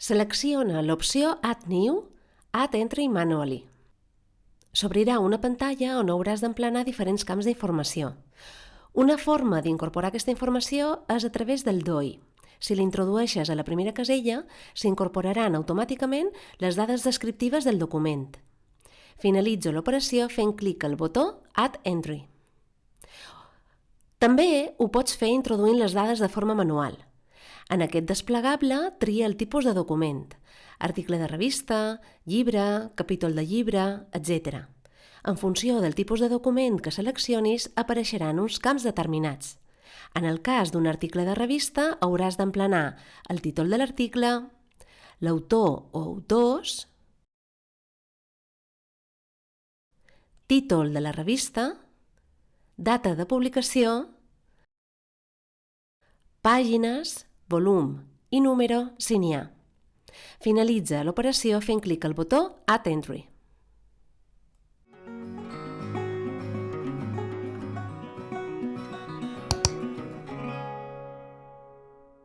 Selecciona l'opció Add New, Add Entry Manually. S'obrirà una pantalla on hauràs d'emplenar diferents camps d'informació. Una forma d'incorporar aquesta informació és a través del DOI. Si l'introdueixes a la primera casella, s'incorporaran automàticament les dades descriptives del document. Finalitzo l'operació fent clic al botó Add Entry. També ho pots fer introduint les dades de forma manual. En aquest desplegable, tria el tipus de document, article de revista, llibre, capítol de llibre, etc. En funció del tipus de document que seleccionis, apareixeran uns camps determinats. En el cas d'un article de revista, hauràs d'emplenar el títol de l'article, l'autor o autors, títol de la revista, data de publicació, pàgines, volum i número si n'hi ha. Finalitza l'operació fent clic al botó Add Entry.